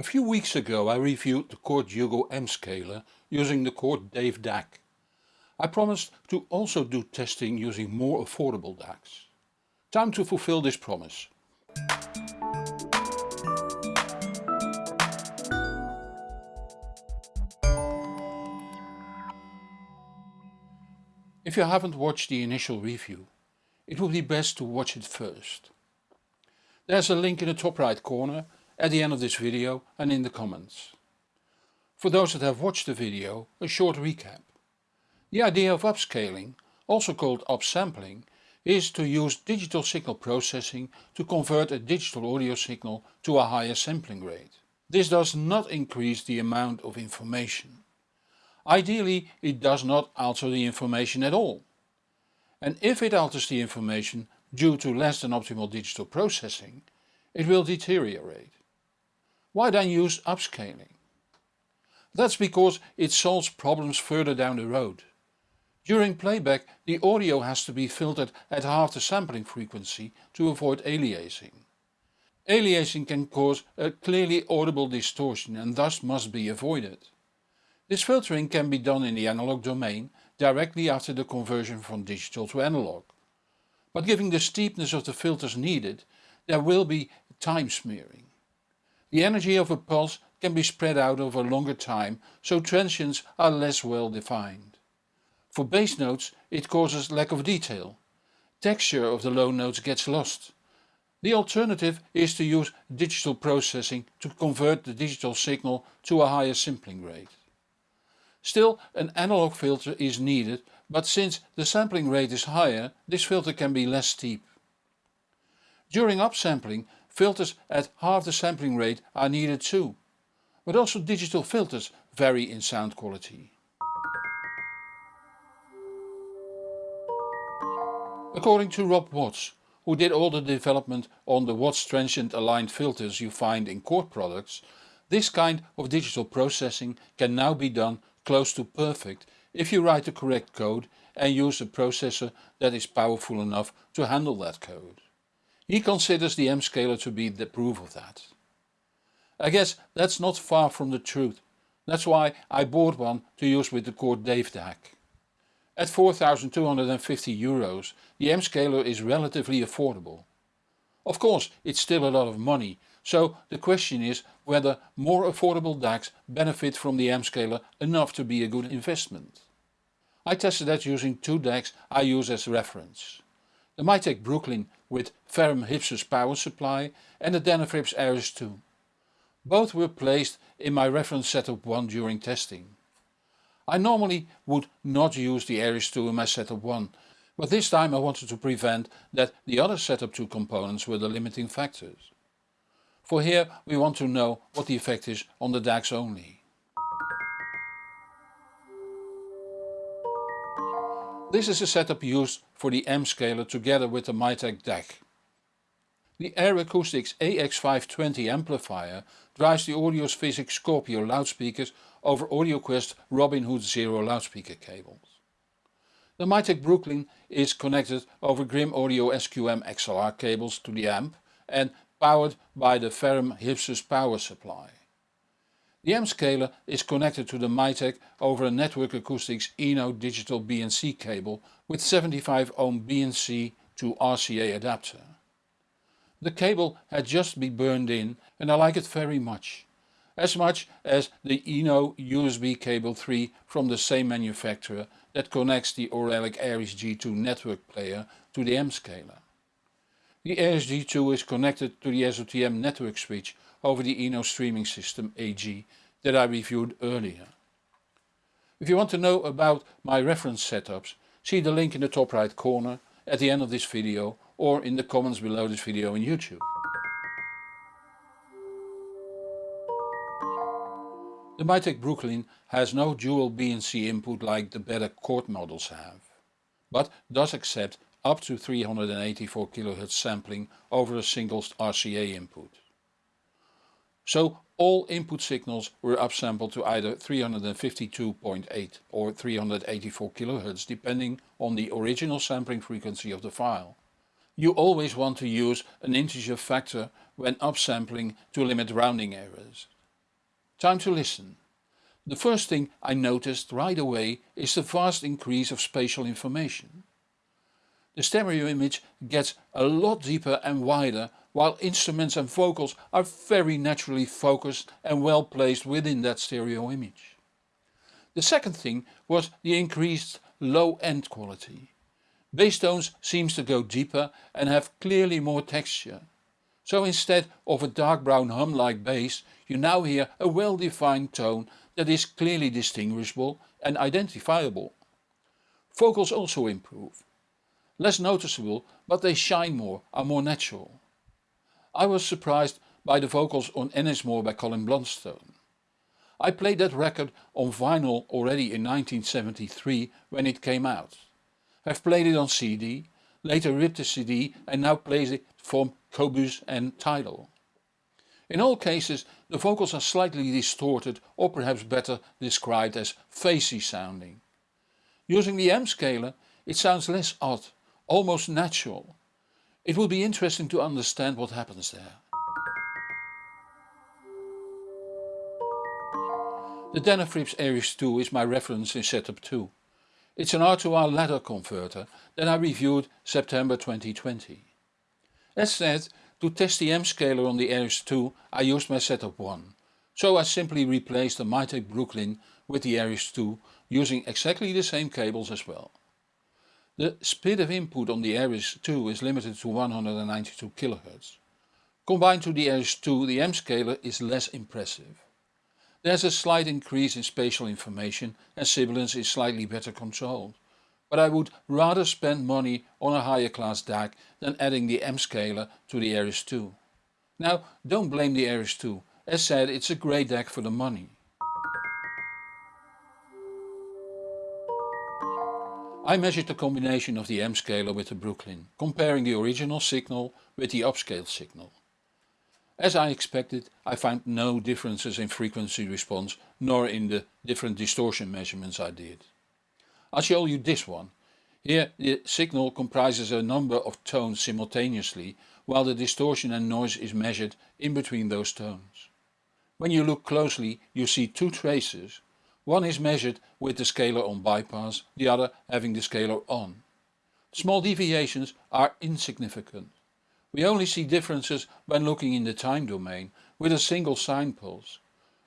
A few weeks ago I reviewed the Chord Hugo M scaler using the Chord Dave DAC. I promised to also do testing using more affordable DACs. Time to fulfill this promise. If you haven't watched the initial review, it would be best to watch it first. There's a link in the top right corner at the end of this video and in the comments. For those that have watched the video, a short recap. The idea of upscaling, also called upsampling, is to use digital signal processing to convert a digital audio signal to a higher sampling rate. This does not increase the amount of information. Ideally it does not alter the information at all. And if it alters the information due to less than optimal digital processing, it will deteriorate. Why then use upscaling? That's because it solves problems further down the road. During playback the audio has to be filtered at half the sampling frequency to avoid aliasing. Aliasing can cause a clearly audible distortion and thus must be avoided. This filtering can be done in the analog domain directly after the conversion from digital to analog. But given the steepness of the filters needed there will be time smearing. The energy of a pulse can be spread out over a longer time so transients are less well defined. For bass notes it causes lack of detail. Texture of the low notes gets lost. The alternative is to use digital processing to convert the digital signal to a higher sampling rate. Still an analog filter is needed but since the sampling rate is higher this filter can be less steep. During upsampling Filters at half the sampling rate are needed too, but also digital filters vary in sound quality. According to Rob Watts, who did all the development on the Watts transient aligned filters you find in Chord products, this kind of digital processing can now be done close to perfect if you write the correct code and use a processor that is powerful enough to handle that code. He considers the M-scaler to be the proof of that. I guess that's not far from the truth. That's why I bought one to use with the Chord Dave DAC. At 4250 euros the M-scaler is relatively affordable. Of course it's still a lot of money, so the question is whether more affordable DACs benefit from the M-scaler enough to be a good investment. I tested that using two DACs I use as reference. The Mytek Brooklyn with Ferrum Hypsus power supply and the Denafrips Aeris 2. Both were placed in my reference setup 1 during testing. I normally would not use the Aeris 2 in my setup 1, but this time I wanted to prevent that the other setup 2 components were the limiting factors. For here we want to know what the effect is on the DACs only. This is a setup used for the M scaler together with the Mytek DAC. The Air Acoustics AX520 amplifier drives the Audio's Physics Scorpio loudspeakers over AudioQuest Robin Hood Zero loudspeaker cables. The Mytek Brooklyn is connected over Grimm Audio SQM XLR cables to the amp and powered by the Ferrum Hypsus power supply. The M-scaler is connected to the Mytek over a Network Acoustics Eno digital BNC cable with 75 ohm BNC to RCA adapter. The cable had just been burned in and I like it very much. As much as the Eno USB cable 3 from the same manufacturer that connects the Auralic Aries G2 network player to the M-scaler. The Aries G2 is connected to the SOTM network switch over the Eno streaming system AG that I reviewed earlier. If you want to know about my reference setups, see the link in the top right corner at the end of this video or in the comments below this video on YouTube. The Mytek Brooklyn has no dual BNC input like the better Chord models have, but does accept up to 384 kHz sampling over a single RCA input. So all input signals were upsampled to either 352.8 or 384 kHz depending on the original sampling frequency of the file. You always want to use an integer factor when upsampling to limit rounding errors. Time to listen. The first thing I noticed right away is the vast increase of spatial information. The stereo image gets a lot deeper and wider while instruments and vocals are very naturally focused and well placed within that stereo image. The second thing was the increased low end quality. Bass tones seems to go deeper and have clearly more texture. So instead of a dark brown hum like bass you now hear a well defined tone that is clearly distinguishable and identifiable. Vocals also improve. Less noticeable but they shine more, are more natural. I was surprised by the vocals on Ennismore by Colin Blunstone. I played that record on vinyl already in 1973 when it came out. I've played it on CD, later ripped the CD and now plays it from Qobuz and Tidal. In all cases the vocals are slightly distorted or perhaps better described as phasey sounding. Using the M scaler it sounds less odd, almost natural. It will be interesting to understand what happens there. The Denafrips Aeris 2 is my reference in setup 2. It's an R2R ladder converter that I reviewed September 2020. As said, to test the M scaler on the Aeris 2 I used my setup 1. So I simply replaced the Mytek Brooklyn with the Aeris 2 using exactly the same cables as well. The SPDIF input on the Aeris 2 is limited to 192 kHz. Combined to the Aeris 2 the M scaler is less impressive. There's a slight increase in spatial information and sibilance is slightly better controlled. But I would rather spend money on a higher class DAC than adding the M scaler to the Aeris 2. Now don't blame the Aeris 2, as said it's a great DAC for the money. I measured the combination of the M scaler with the Brooklyn, comparing the original signal with the upscaled signal. As I expected, I found no differences in frequency response nor in the different distortion measurements I did. I'll show you this one. Here the signal comprises a number of tones simultaneously while the distortion and noise is measured in between those tones. When you look closely you see two traces. One is measured with the scaler on bypass, the other having the scaler on. Small deviations are insignificant. We only see differences when looking in the time domain with a single sine pulse.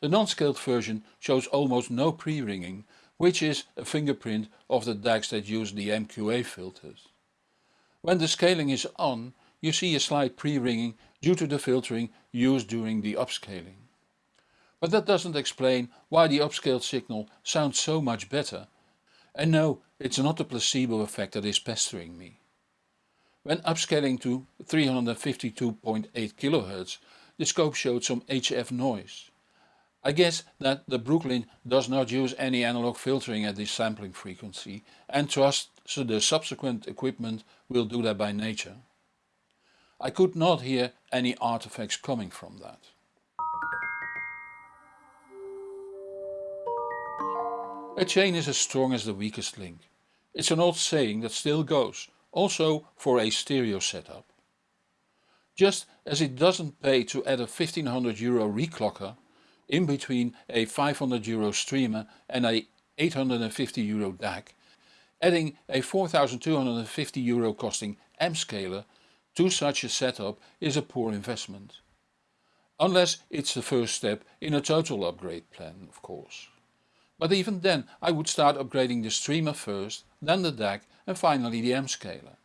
The non-scaled version shows almost no pre-ringing, which is a fingerprint of the DACs that use the MQA filters. When the scaling is on, you see a slight pre-ringing due to the filtering used during the upscaling. But that doesn't explain why the upscaled signal sounds so much better. And no, it's not the placebo effect that is pestering me. When upscaling to 352.8 kHz the scope showed some HF noise. I guess that the Brooklyn does not use any analog filtering at this sampling frequency and trust so the subsequent equipment will do that by nature. I could not hear any artifacts coming from that. A chain is as strong as the weakest link. It's an old saying that still goes also for a stereo setup. Just as it doesn't pay to add a 1500 euro reclocker in between a 500 euro streamer and a 850 euro DAC, adding a 4250 euro costing M scaler to such a setup is a poor investment. Unless it's the first step in a total upgrade plan of course. But even then I would start upgrading the streamer first, then the DAC and finally the M scaler.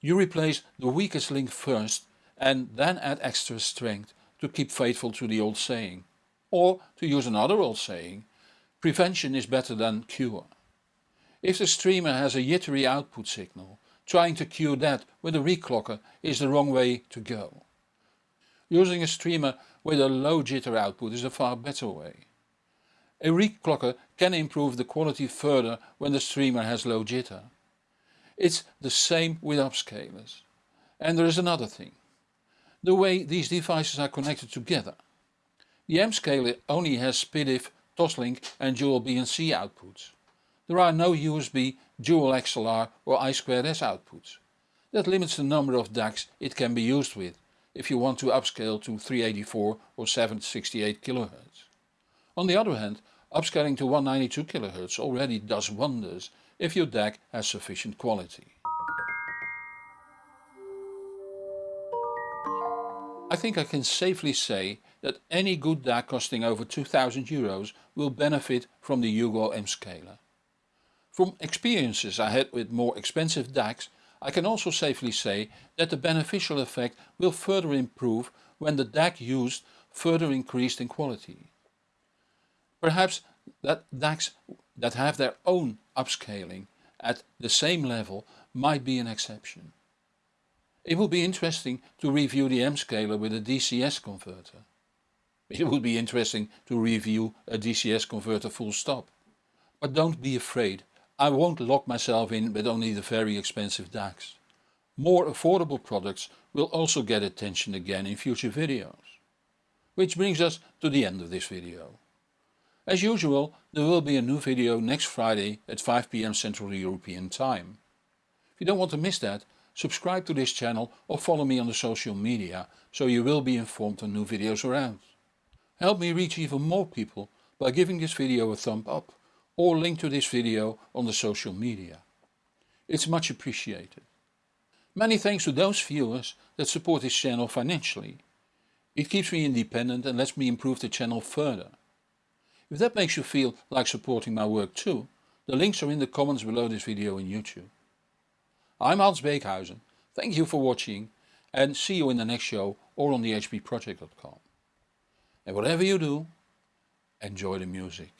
You replace the weakest link first and then add extra strength to keep faithful to the old saying. Or to use another old saying, prevention is better than cure. If the streamer has a jittery output signal, trying to cure that with a reclocker is the wrong way to go. Using a streamer with a low jitter output is a far better way. A reclocker can improve the quality further when the streamer has low jitter. It's the same with upscalers. And there is another thing. The way these devices are connected together. The M-scaler only has SPDIF, Toslink and dual BNC outputs. There are no USB, dual XLR or I2S outputs. That limits the number of DACs it can be used with, if you want to upscale to 384 or 768 kHz. On the other hand, upscaling to 192 kHz already does wonders if your DAC has sufficient quality. I think I can safely say that any good DAC costing over 2000 euros will benefit from the Hugo M-Scaler. From experiences I had with more expensive DACs, I can also safely say that the beneficial effect will further improve when the DAC used further increased in quality. Perhaps that DACs that have their own upscaling at the same level might be an exception. It would be interesting to review the M-scaler with a DCS converter. It would be interesting to review a DCS converter full stop. But don't be afraid, I won't lock myself in with only the very expensive DACs. More affordable products will also get attention again in future videos. Which brings us to the end of this video. As usual there will be a new video next Friday at 5pm Central European Time. If you don't want to miss that, subscribe to this channel or follow me on the social media so you will be informed when new videos are out. Help me reach even more people by giving this video a thumb up or link to this video on the social media. It's much appreciated. Many thanks to those viewers that support this channel financially. It keeps me independent and lets me improve the channel further. If that makes you feel like supporting my work too, the links are in the comments below this video on YouTube. I'm Hans Beekhuizen, thank you for watching and see you in the next show or on the hbproject.com. And whatever you do, enjoy the music.